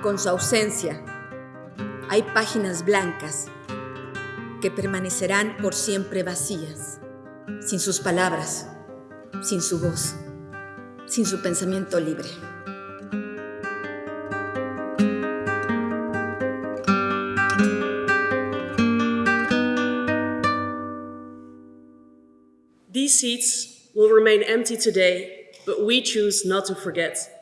Con su ausencia, hay páginas blancas que permanecerán por siempre vacías, sin sus palabras, sin su voz, sin su pensamiento libre. These seats will remain empty today but we choose not to forget.